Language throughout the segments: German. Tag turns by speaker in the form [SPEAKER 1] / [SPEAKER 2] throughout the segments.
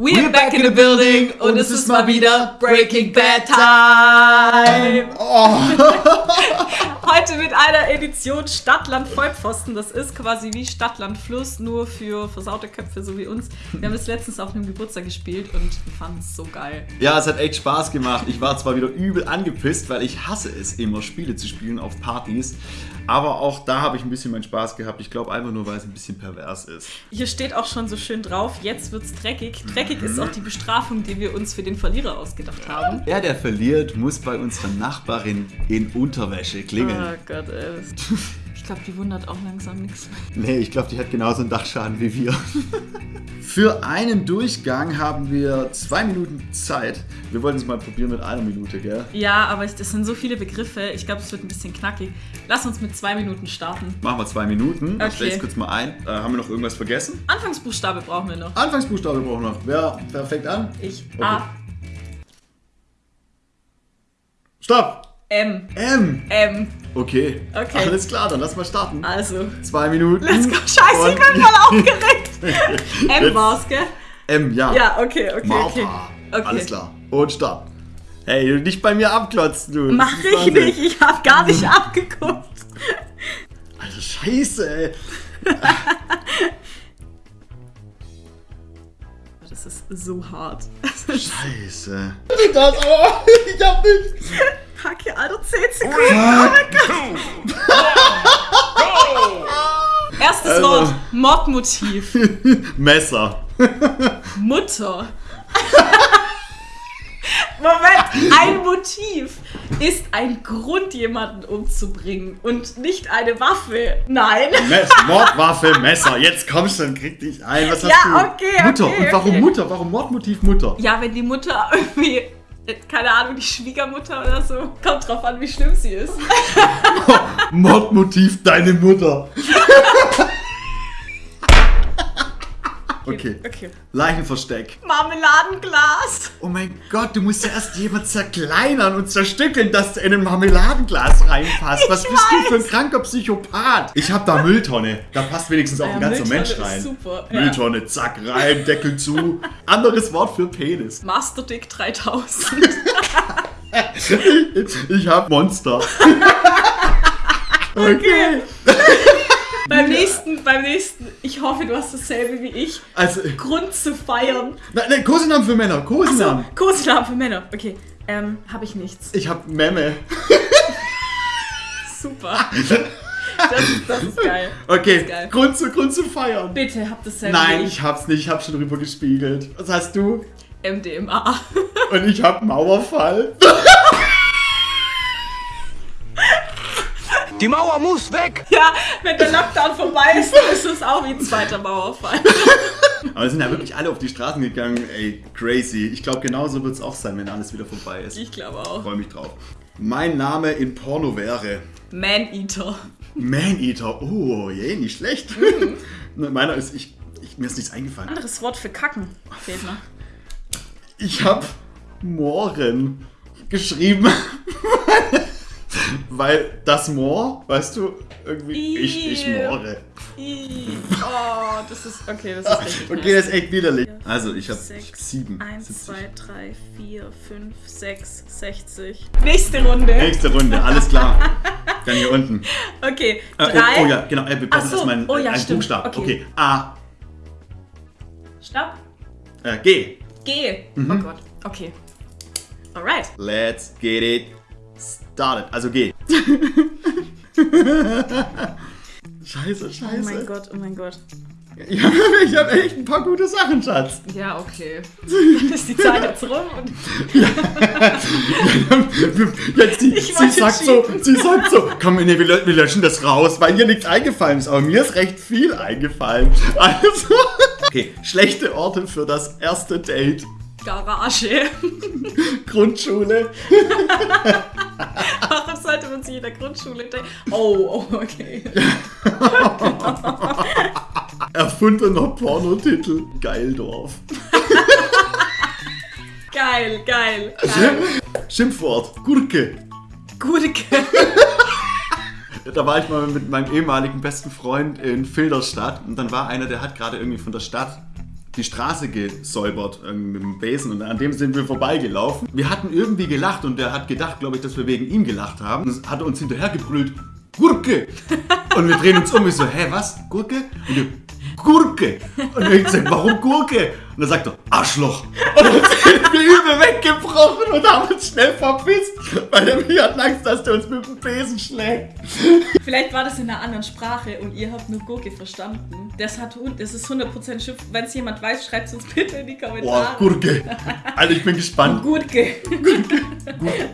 [SPEAKER 1] We're back in the building und es ist mal wieder Breaking Bad Time.
[SPEAKER 2] Oh.
[SPEAKER 1] Heute mit einer Edition Stadtland Vollpfosten. Das ist quasi wie Stadtland Fluss, nur für versaute Köpfe so wie uns. Wir haben es letztens auf einem Geburtstag gespielt und wir fanden es so geil.
[SPEAKER 2] Ja, es hat echt Spaß gemacht. Ich war zwar wieder übel angepisst, weil ich hasse es immer, Spiele zu spielen auf Partys. Aber auch da habe ich ein bisschen meinen Spaß gehabt. Ich glaube einfach nur, weil es ein bisschen pervers ist.
[SPEAKER 1] Hier steht auch schon so schön drauf, jetzt wird's dreckig. Dreckig ist auch die Bestrafung, die wir uns für den Verlierer ausgedacht haben.
[SPEAKER 2] Der, der verliert, muss bei unserer Nachbarin in Unterwäsche klingeln.
[SPEAKER 1] Oh Gott, ey. Ich glaube, die wundert auch langsam nichts mehr.
[SPEAKER 2] Nee, ich glaube, die hat genauso einen Dachschaden wie wir. Für einen Durchgang haben wir zwei Minuten Zeit. Wir wollten es mal probieren mit einer Minute, gell?
[SPEAKER 1] Ja, aber ich- das sind so viele Begriffe. Ich glaube, es wird ein bisschen knackig. Lass uns mit zwei Minuten starten.
[SPEAKER 2] Machen wir zwei Minuten. Ich
[SPEAKER 1] Okay.
[SPEAKER 2] stelle es kurz mal ein. Äh, haben wir noch irgendwas vergessen?
[SPEAKER 1] Anfangsbuchstabe brauchen wir noch.
[SPEAKER 2] Anfangsbuchstabe brauchen wir noch. Wer wer fängt an?
[SPEAKER 1] Ich.
[SPEAKER 2] Okay.
[SPEAKER 1] A.
[SPEAKER 2] Stopp!
[SPEAKER 1] M.
[SPEAKER 2] M.
[SPEAKER 1] M.
[SPEAKER 2] Okay.
[SPEAKER 1] Okay.
[SPEAKER 2] Alles klar, dann lass mal starten.
[SPEAKER 1] Also.
[SPEAKER 2] Zwei Minuten.
[SPEAKER 1] Let's go. Scheiße, ich bin voll aufgeregt. M war's, gell?
[SPEAKER 2] M, ja.
[SPEAKER 1] Ja, okay, okay, okay.
[SPEAKER 2] Martha.
[SPEAKER 1] Okay.
[SPEAKER 2] Alles klar. Und Start. Hey, du nicht bei mir abklotzen, du. Das
[SPEAKER 1] Mach ich
[SPEAKER 2] Wahnsinn.
[SPEAKER 1] nicht. Ich hab gar nicht abgeguckt.
[SPEAKER 2] Alter, Scheiße, ey.
[SPEAKER 1] Das ist so hart.
[SPEAKER 2] Scheiße. Das, ich hab nicht.
[SPEAKER 1] Alter, 10 Sekunden. Erstes
[SPEAKER 2] Also.
[SPEAKER 1] Wort. Mordmotiv.
[SPEAKER 2] Messer.
[SPEAKER 1] Mutter. Moment, ein Motiv ist ein Grund, jemanden umzubringen und nicht eine Waffe. Nein.
[SPEAKER 2] Mess, Mordwaffe, Messer. Jetzt kommst du und krieg dich ein. Was hast
[SPEAKER 1] Ja,
[SPEAKER 2] du?
[SPEAKER 1] okay,
[SPEAKER 2] Mutter.
[SPEAKER 1] okay,
[SPEAKER 2] Und warum
[SPEAKER 1] okay.
[SPEAKER 2] Mutter? Warum Mordmotiv Mutter?
[SPEAKER 1] Ja, wenn die Mutter irgendwie, keine Ahnung, die Schwiegermutter oder so, kommt drauf an, wie schlimm sie ist.
[SPEAKER 2] Mordmotiv deine Mutter. Okay.
[SPEAKER 1] Okay.
[SPEAKER 2] Leichenversteck.
[SPEAKER 1] Marmeladenglas.
[SPEAKER 2] Oh mein Gott, du musst ja erst jemand zerkleinern und zerstückeln, dass du in ein Marmeladenglas reinpasst. Was bist du für ein kranker Psychopath? Ich hab da Mülltonne. Da passt wenigstens auch
[SPEAKER 1] Ja,
[SPEAKER 2] ein ganzer
[SPEAKER 1] Mülltonne
[SPEAKER 2] Mensch rein.
[SPEAKER 1] super, ja.
[SPEAKER 2] Mülltonne, zack, rein, Deckel zu. Anderes Wort für Penis.
[SPEAKER 1] Masterdick 3000.
[SPEAKER 2] Ich hab Monster.
[SPEAKER 1] Okay. beim nächsten, beim nächsten, ich hoffe, du hast dasselbe wie ich.
[SPEAKER 2] Also,
[SPEAKER 1] Grund zu feiern.
[SPEAKER 2] nein, nein, Kosenamen für Männer,
[SPEAKER 1] So,
[SPEAKER 2] Kosenamen.
[SPEAKER 1] Für Männer. Okay. Ähm, habe ich nichts.
[SPEAKER 2] Ich hab Memme.
[SPEAKER 1] Super. Das ist, das ist geil.
[SPEAKER 2] Okay,
[SPEAKER 1] geil.
[SPEAKER 2] Grund zu, Grund zu feiern.
[SPEAKER 1] Bitte habt dasselbe
[SPEAKER 2] Nein,
[SPEAKER 1] wie
[SPEAKER 2] ich hab's nicht, ich hab schon drüber gespiegelt. Was hast du?
[SPEAKER 1] MDMA.
[SPEAKER 2] Und ich hab Mauerfall.
[SPEAKER 3] Die Mauer muss weg!
[SPEAKER 1] Ja, wenn der Lockdown vorbei ist, dann ist es auch wie ein zweiter Mauerfall.
[SPEAKER 2] Aber wir sind ja wirklich alle auf die Straßen gegangen. Ey, crazy. Ich glaube, genauso wird es auch sein, wenn alles wieder vorbei ist. Ich
[SPEAKER 1] glaube auch.
[SPEAKER 2] freue mich drauf. Mein Name in Porno wäre
[SPEAKER 1] Man-Eater.
[SPEAKER 2] Maneater. Oh, je, nicht schlecht. Ne, Meiner ist, ich, ich, mir ist nichts eingefallen.
[SPEAKER 1] Anderes Wort für Kacken. Fehlt noch.
[SPEAKER 2] Ich habe Mohren geschrieben. Weil das Moor, weißt du, irgendwie, ich, ich moore.
[SPEAKER 1] Ih. Oh, das ist. Okay, das ist richtig.
[SPEAKER 2] Okay, das ist echt widerlich. Also, ich habe
[SPEAKER 1] Sechs,
[SPEAKER 2] sieben.
[SPEAKER 1] 1,
[SPEAKER 2] 70.
[SPEAKER 1] 2, 3, 4, 5, 6, 60. Nächste Runde.
[SPEAKER 2] Nächste Runde, alles klar. Dann hier unten.
[SPEAKER 1] Okay,
[SPEAKER 2] Äh,
[SPEAKER 1] drei.
[SPEAKER 2] oh, oh ja, genau. Äh, wir brauchen
[SPEAKER 1] Ach so,
[SPEAKER 2] erstmal
[SPEAKER 1] oh ja,
[SPEAKER 2] einen
[SPEAKER 1] stimmt.
[SPEAKER 2] Buchstaben.
[SPEAKER 1] Okay.
[SPEAKER 2] Okay. A.
[SPEAKER 1] Stopp.
[SPEAKER 2] Äh, G.
[SPEAKER 1] G.
[SPEAKER 2] Mhm.
[SPEAKER 1] Oh Gott. Okay. Alright.
[SPEAKER 2] Let's get it started. Also G. scheiße, scheiße.
[SPEAKER 1] Oh mein Gott, oh mein Gott.
[SPEAKER 2] Ja, ich habe echt ein paar gute Sachen, Schatz.
[SPEAKER 1] Ja, okay. Dann ist die Zeit jetzt rum und
[SPEAKER 2] Jetzt, sie,
[SPEAKER 1] Ich
[SPEAKER 2] sie sagt so, sie sagt so, komm, nee, wir, wir löschen das raus, weil ihr nichts eingefallen ist. Aber mir ist recht viel eingefallen. Also, okay, schlechte Orte für das erste Date.
[SPEAKER 1] Garage.
[SPEAKER 2] Grundschule.
[SPEAKER 1] Warum sollte man sich in der Grundschule denken? Oh, oh, okay.
[SPEAKER 2] Erfundener Pornotitel. Geildorf.
[SPEAKER 1] Geil, geil, geil.
[SPEAKER 2] Schimpfwort. Gurke.
[SPEAKER 1] Gurke.
[SPEAKER 2] Da war ich mal mit meinem ehemaligen besten Freund in Filderstadt und dann war einer, der hat gerade irgendwie von der Stadt die Straße gesäubert irgendwie mit dem Besen und an dem sind wir vorbeigelaufen. Wir hatten irgendwie gelacht und der hat gedacht, glaube ich, dass wir wegen ihm gelacht haben. Und hat uns hinterhergebrüllt, Gurke! Und wir drehen uns um und so, hä, was? Gurke? Und wir, Gurke! Und ich gesagt, warum Gurke? Und dann sagt er, Arschloch! Und dann sind wir übel weggebrochen und haben uns schnell verpisst, weil wir hatten Angst, dass der uns mit dem Besen schlägt.
[SPEAKER 1] Vielleicht war das in einer anderen Sprache und ihr habt nur Gurke verstanden. Das, hat, das ist 100% Schiff. Wenn es jemand weiß, schreibt es uns bitte in die
[SPEAKER 2] Boah,
[SPEAKER 1] Kommentare.
[SPEAKER 2] Gurke! Also ich bin gespannt.
[SPEAKER 1] Gurke.
[SPEAKER 2] Gurke,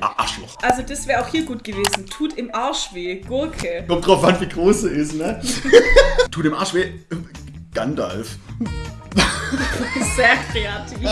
[SPEAKER 2] Ah, Arschloch.
[SPEAKER 1] Also das wäre auch hier gut gewesen. Tut im Arsch weh. Gurke.
[SPEAKER 2] Kommt drauf an, wie groß sie ist, ne? Tut dem Arsch weh. Gandalf.
[SPEAKER 1] Sehr kreativ.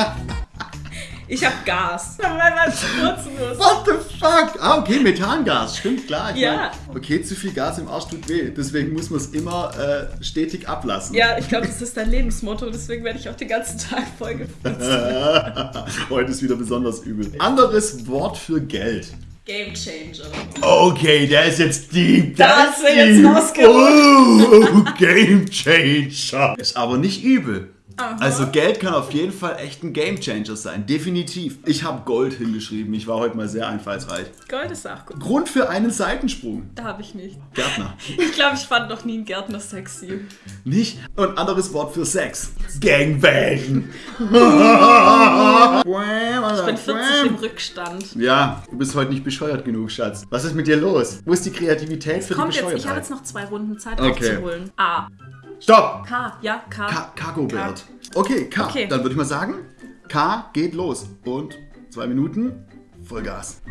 [SPEAKER 1] Ich hab Gas. Wenn man es kurz muss.
[SPEAKER 2] What the fuck? Ah, okay, Methangas. Stimmt, klar. Ich
[SPEAKER 1] Ja.
[SPEAKER 2] mein, okay, zu viel Gas im Arsch tut weh. Deswegen muss man es immer äh, stetig ablassen.
[SPEAKER 1] Ja, ich glaube, das ist dein Lebensmotto. Deswegen werde ich auch den ganzen Tag Folge
[SPEAKER 2] Heute ist wieder besonders übel. Anderes Wort für Geld.
[SPEAKER 1] Game Changer.
[SPEAKER 2] Okay, der ist jetzt deep.
[SPEAKER 1] Da hast
[SPEAKER 2] ist
[SPEAKER 1] du jetzt rausgeholt.
[SPEAKER 2] Oh, Game Changer. Ist aber nicht übel.
[SPEAKER 1] Aha.
[SPEAKER 2] Also Geld kann auf jeden Fall echt ein Game Changer sein. Definitiv. Ich habe Gold hingeschrieben. Ich war heute mal sehr einfallsreich.
[SPEAKER 1] Gold ist auch gut.
[SPEAKER 2] Grund für einen Seitensprung.
[SPEAKER 1] Da habe ich nicht.
[SPEAKER 2] Gärtner.
[SPEAKER 1] Ich glaube, ich fand noch nie einen Gärtner sexy.
[SPEAKER 2] Nicht? Und anderes Wort für Sex. Gangbang.
[SPEAKER 1] Ich bin 40 im Rückstand.
[SPEAKER 2] Ja, du bist heute nicht bescheuert genug, Schatz. Was ist mit dir los? Wo ist die Kreativität für
[SPEAKER 1] Kommt
[SPEAKER 2] die
[SPEAKER 1] jetzt, ich habe
[SPEAKER 2] Bescheuertheit?
[SPEAKER 1] jetzt noch zwei Runden Zeit
[SPEAKER 2] Okay.
[SPEAKER 1] aufzuholen. A.
[SPEAKER 2] Stopp!
[SPEAKER 1] K. Ja, K.
[SPEAKER 2] Ka Cargo Bird. Okay, K.
[SPEAKER 1] Okay.
[SPEAKER 2] Dann würde ich mal sagen, K geht los. Und zwei Minuten, Vollgas.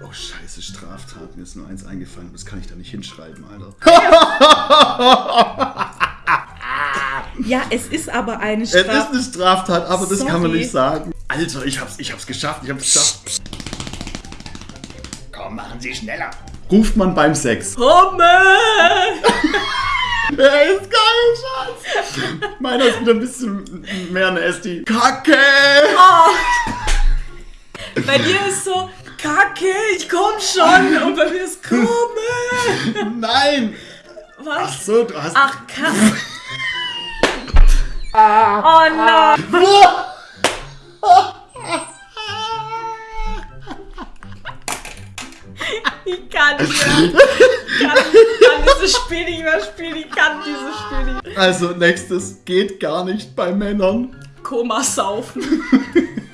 [SPEAKER 2] Oh scheiße, Straftat. Mir ist nur eins eingefallen. Das kann ich da nicht hinschreiben, Alter.
[SPEAKER 1] Ja, es ist aber eine
[SPEAKER 2] Es ist eine Straftat, aber das kann man
[SPEAKER 1] Sorry.
[SPEAKER 2] nicht sagen. Alter, ich hab's, ich hab's geschafft, ich hab's geschafft. Komm, machen Sie schneller. Ruft man beim Sex.
[SPEAKER 1] Hummel!
[SPEAKER 2] Der ist geil, Schatz. Meiner ist wieder ein bisschen mehr nasty. Kacke!
[SPEAKER 1] Bei dir ist so, Kacke, ich komm schon. Und bei mir ist Komme.
[SPEAKER 2] Nein! Ach
[SPEAKER 1] Was?
[SPEAKER 2] so, du hast.
[SPEAKER 1] Ach, Kacke. Oh nein. Kann nicht mehr. Kann, dieses Spiel nicht mehr spielen. Ich kann dieses Spiel nicht.
[SPEAKER 2] Also, nächstes geht gar nicht bei Männern.
[SPEAKER 1] Koma saufen.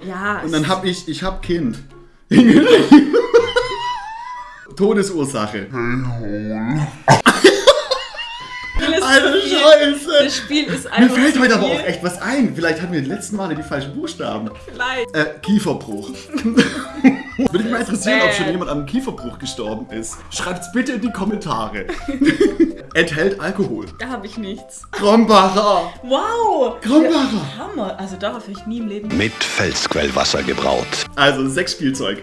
[SPEAKER 1] Ja,
[SPEAKER 2] Und dann hab ich, ich hab Kind. Todesursache.
[SPEAKER 1] das
[SPEAKER 2] Alter
[SPEAKER 1] Spiel,
[SPEAKER 2] Scheiße!
[SPEAKER 1] das Spiel ist
[SPEAKER 2] Mir
[SPEAKER 1] einfach
[SPEAKER 2] fällt
[SPEAKER 1] zu
[SPEAKER 2] heute aber auch echt was ein. Vielleicht hatten wir die letzten Male die falschen Buchstaben.
[SPEAKER 1] Vielleicht.
[SPEAKER 2] Äh, Kieferbruch. Würde mich mal interessieren, ob schon jemand an einem Kieferbruch gestorben ist. Schreibt's bitte in die Kommentare. Enthält Alkohol.
[SPEAKER 1] Da habe ich nichts.
[SPEAKER 2] Krombacher.
[SPEAKER 1] Wow!
[SPEAKER 2] Krombacher.
[SPEAKER 1] Hammer. Also darauf habe ich nie im Leben.
[SPEAKER 3] Mit Felsquellwasser gebraut.
[SPEAKER 2] Also Sexspielzeug.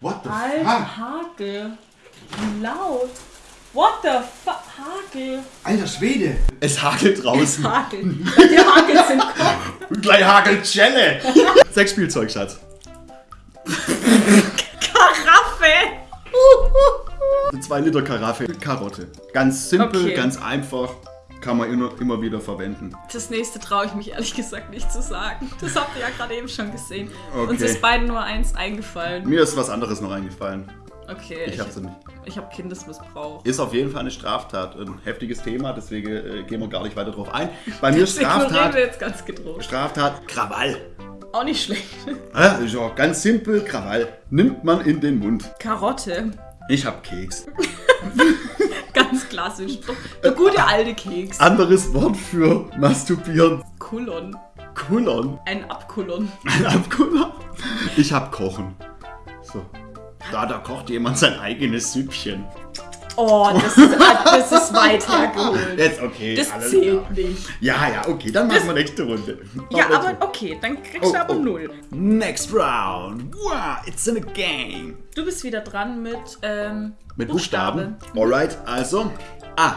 [SPEAKER 2] What the fuck?
[SPEAKER 1] Alter Hagel. Wie laut. What the fuck? Hagel.
[SPEAKER 2] Alter Schwede. Es hagelt draußen.
[SPEAKER 1] Hagel. Die Hagel sind Kopf.
[SPEAKER 2] Gleich hagelt Celle. Sexspielzeug, Schatz.
[SPEAKER 1] Karaffe.
[SPEAKER 2] Eine 2 Liter Karaffe Karotte. Ganz simpel,
[SPEAKER 1] Okay.
[SPEAKER 2] ganz einfach. Kann man immer, immer wieder verwenden.
[SPEAKER 1] Das nächste traue ich mich ehrlich gesagt nicht zu sagen. Das habt ihr ja gerade eben schon gesehen.
[SPEAKER 2] Okay.
[SPEAKER 1] Uns ist beiden nur eins eingefallen.
[SPEAKER 2] Mir ist was anderes noch eingefallen.
[SPEAKER 1] Okay.
[SPEAKER 2] Ich hab's nicht.
[SPEAKER 1] Ich habe Kindesmissbrauch.
[SPEAKER 2] Ist auf jeden Fall eine Straftat. Ein heftiges Thema, deswegen äh, gehen wir gar nicht weiter drauf ein. Bei mir Straftat,
[SPEAKER 1] wir jetzt ganz gedroht.
[SPEAKER 2] Straftat, Krawall.
[SPEAKER 1] Auch nicht schlecht.
[SPEAKER 2] Ja, ist ja ganz simpel, Krawall. Nimmt man in den Mund.
[SPEAKER 1] Karotte.
[SPEAKER 2] Ich hab Keks.
[SPEAKER 1] Ganz klassisch. Der gute alte Keks.
[SPEAKER 2] Anderes Wort für masturbieren.
[SPEAKER 1] Kulon.
[SPEAKER 2] Kullern.
[SPEAKER 1] Ein Abkulon.
[SPEAKER 2] Ein Abkuller. Ich hab Kochen. So. Da, da kocht jemand sein eigenes Süppchen.
[SPEAKER 1] Oh, das ist, das ist weit hergeholt.
[SPEAKER 2] Jetzt okay.
[SPEAKER 1] Das
[SPEAKER 2] alles
[SPEAKER 1] zählt
[SPEAKER 2] klar.
[SPEAKER 1] nicht.
[SPEAKER 2] Ja, ja, okay, dann machen wir nächste Runde.
[SPEAKER 1] Ja, aber
[SPEAKER 2] so.
[SPEAKER 1] okay, dann kriegst
[SPEAKER 2] Oh,
[SPEAKER 1] du aber
[SPEAKER 2] oh.
[SPEAKER 1] null.
[SPEAKER 2] Next round. Wow, it's in a game.
[SPEAKER 1] Du bist wieder dran mit, ähm,
[SPEAKER 2] Mit
[SPEAKER 1] Buchstabe.
[SPEAKER 2] Buchstaben. Alright, also. A.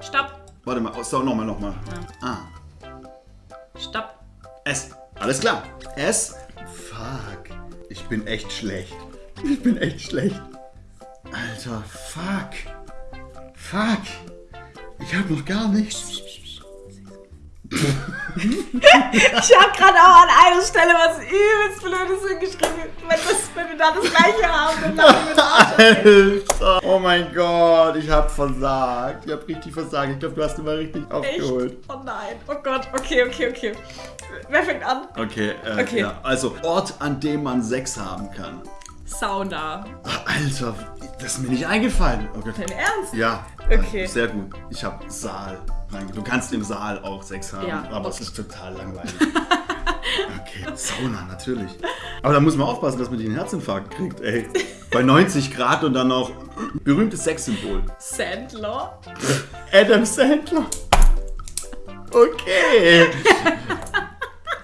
[SPEAKER 1] Stopp,
[SPEAKER 2] Warte mal, oh, so, nochmal, nochmal. A.
[SPEAKER 1] stopp.
[SPEAKER 2] S. Alles klar. S. Fuck. Ich bin echt schlecht. Ich bin echt schlecht. Alter, fuck. Fuck. Ich habe noch gar nichts.
[SPEAKER 1] Ich habe gerade auch an einer Stelle was übelst Blödes hingeschrieben. Wenn, das, wenn wir da das gleiche haben, dann lachen wir da.
[SPEAKER 2] Alter! Oh mein Gott, ich hab versagt. Ich hab richtig versagt. Ich glaube, du hast immer richtig
[SPEAKER 1] Echt?
[SPEAKER 2] aufgeholt.
[SPEAKER 1] Oh nein. Oh Gott. Okay, okay, okay. Wer fängt an?
[SPEAKER 2] Okay, äh,
[SPEAKER 1] Okay.
[SPEAKER 2] Ja, also Ort, an dem man Sex haben kann.
[SPEAKER 1] Sauna.
[SPEAKER 2] Ah, Alter, das ist mir nicht eingefallen. Okay.
[SPEAKER 1] Dein Ernst?
[SPEAKER 2] Ja,
[SPEAKER 1] Okay.
[SPEAKER 2] sehr gut. Ich habe Saal. Du kannst im Saal auch Sex haben,
[SPEAKER 1] Ja,
[SPEAKER 2] aber es
[SPEAKER 1] okay.
[SPEAKER 2] ist total langweilig. Okay, Sauna, natürlich. Aber da muss man aufpassen, dass man einen Herzinfarkt kriegt, ey. Bei 90 Grad und dann noch berühmtes Sexsymbol.
[SPEAKER 1] Sandler.
[SPEAKER 2] Adam Sandler. Okay.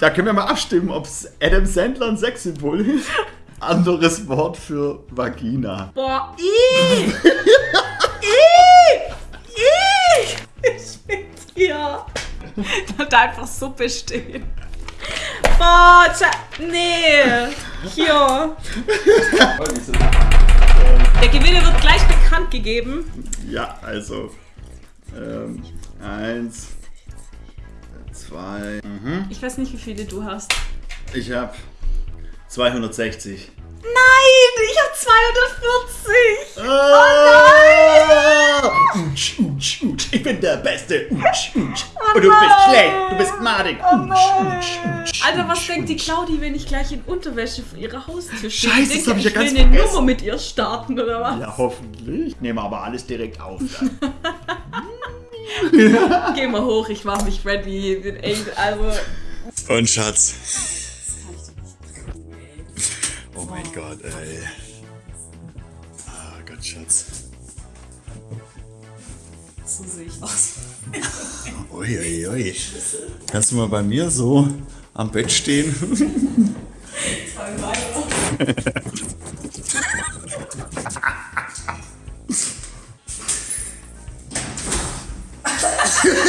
[SPEAKER 2] Da können wir mal abstimmen, ob Adam Sandler ein Sexsymbol ist. Anderes Wort für Vagina.
[SPEAKER 1] Boah, ih! hier. Da einfach Suppe stehen. Boah, nee. Hier. Der Gewinner wird gleich bekannt gegeben.
[SPEAKER 2] Ja, also. Ähm, eins, zwei. Mhm.
[SPEAKER 1] Ich weiß nicht, wie viele du hast.
[SPEAKER 2] Ich habe 260.
[SPEAKER 1] Nein, ich habe 240.
[SPEAKER 2] Ah! Utsch, utsch, utsch. Ich bin der Beste. Utsch, utsch. Und du bist schlecht. Du bist madig. Utsch, utsch, utsch.
[SPEAKER 1] Alter, was denkt die. Claudi, wenn ich gleich in Unterwäsche vor ihrer Haustür stehe?
[SPEAKER 2] Scheiße,
[SPEAKER 1] Die
[SPEAKER 2] das
[SPEAKER 1] denkt,
[SPEAKER 2] hab ich ja
[SPEAKER 1] ich
[SPEAKER 2] ganz
[SPEAKER 1] will eine
[SPEAKER 2] vergessen.
[SPEAKER 1] Nummer mit ihr starten, oder was?
[SPEAKER 2] Ja, hoffentlich. Nehmen wir aber alles direkt auf. Dann.
[SPEAKER 1] Geh mal hoch, ich mach mich ready. Bin echt, also.
[SPEAKER 3] Und Schatz. Oh mein Gott, ey. Ah Gott, Schatz.
[SPEAKER 1] So sehe ich aus.
[SPEAKER 3] Ui, ui, ui. Kannst du mal bei mir so am Bett stehen? Ulala,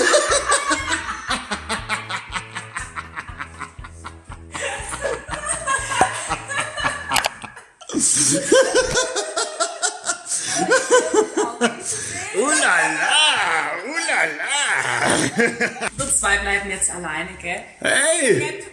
[SPEAKER 4] bleiben jetzt alleine, gell?
[SPEAKER 3] Hey,